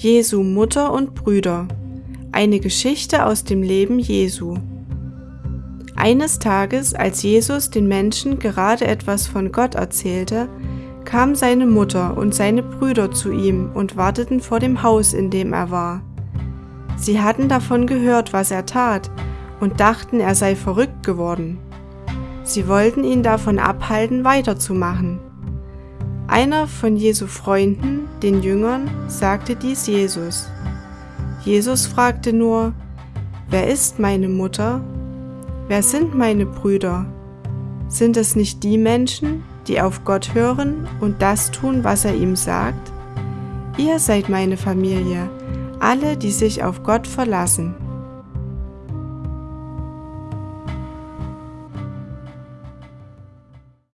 Jesu Mutter und Brüder. Eine Geschichte aus dem Leben Jesu. Eines Tages, als Jesus den Menschen gerade etwas von Gott erzählte, kam seine Mutter und seine Brüder zu ihm und warteten vor dem Haus, in dem er war. Sie hatten davon gehört, was er tat, und dachten, er sei verrückt geworden. Sie wollten ihn davon abhalten, weiterzumachen. Einer von Jesu Freunden, den Jüngern, sagte dies Jesus. Jesus fragte nur, Wer ist meine Mutter? Wer sind meine Brüder? Sind es nicht die Menschen, die auf Gott hören und das tun, was er ihm sagt? Ihr seid meine Familie, alle, die sich auf Gott verlassen.